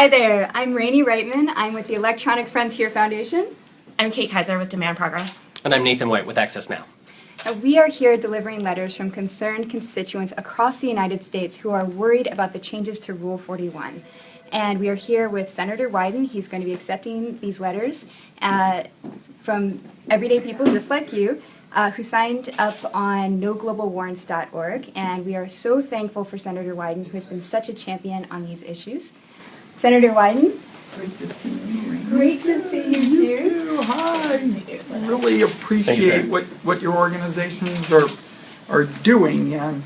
Hi there, I'm Rainey Reitman. I'm with the Electronic Frontier Foundation. I'm Kate Kaiser with Demand Progress. And I'm Nathan White with Access Now. Now, we are here delivering letters from concerned constituents across the United States who are worried about the changes to Rule 41. And we are here with Senator Wyden. He's going to be accepting these letters uh, from everyday people just like you uh, who signed up on noglobalwarrants.org. And we are so thankful for Senator Wyden, who has been such a champion on these issues. Senator Wyden, Great to see you. great to see you too. Hi. I really sir. appreciate what, what your organizations are, are doing and,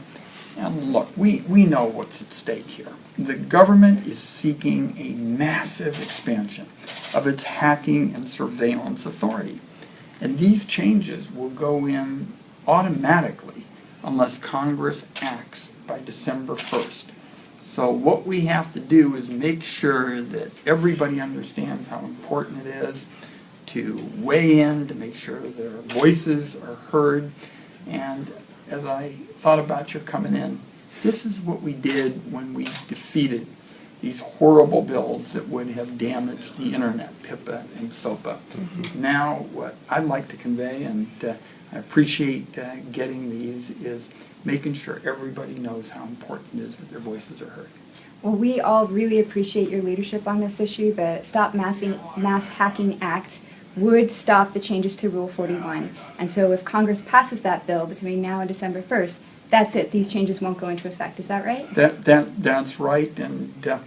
and look, we, we know what's at stake here. The government is seeking a massive expansion of its hacking and surveillance authority. And these changes will go in automatically unless Congress acts by December 1st. So what we have to do is make sure that everybody understands how important it is to weigh in, to make sure their voices are heard. And as I thought about your coming in, this is what we did when we defeated these horrible bills that would have damaged the internet, PIPA and SOPA. Now, what I'd like to convey, and uh, I appreciate uh, getting these, is making sure everybody knows how important it is that their voices are heard. Well, we all really appreciate your leadership on this issue. The Stop Massing, Mass Hacking Act would stop the changes to Rule 41. And so if Congress passes that bill between now and December 1st, that's it. These changes won't go into effect. Is that right? That, that, that's right, and uh,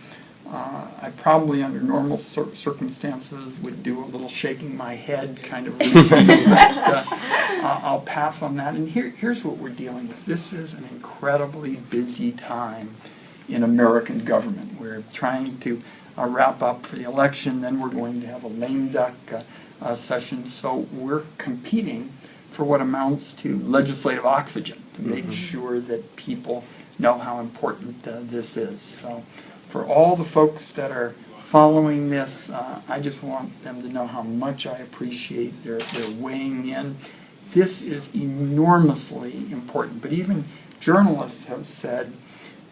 uh, I probably, under normal cir- circumstances, would do a little shaking my head kind of but uh, I'll pass on that. And here, here's what we're dealing with. This is an incredibly busy time in American government. We're trying to uh, wrap up for the election, then we're going to have a lame duck uh, uh, session, so we're competing for what amounts to legislative oxygen to make sure that people know how important uh, this is. So for all the folks that are following this, uh, I just want them to know how much I appreciate their, their weighing in. This is enormously important, but even journalists have said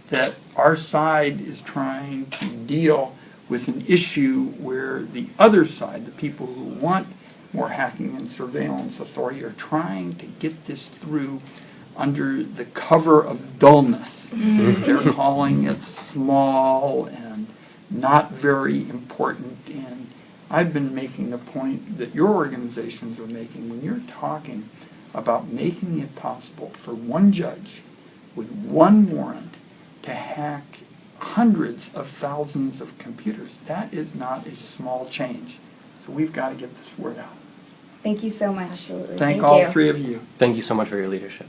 that our side is trying to deal with an issue where the other side, the people who want more hacking and surveillance authority, are trying to get this through under the cover of dullness. Mm-hmm. They're calling it small and not very important. And I've been making the point that your organizations are making when you're talking about making it possible for one judge with one warrant to hack hundreds of thousands of computers. That is not a small change. So we've got to get this word out. Thank you so much. Absolutely. Thank Thank all you. three of you. Thank you so much for your leadership.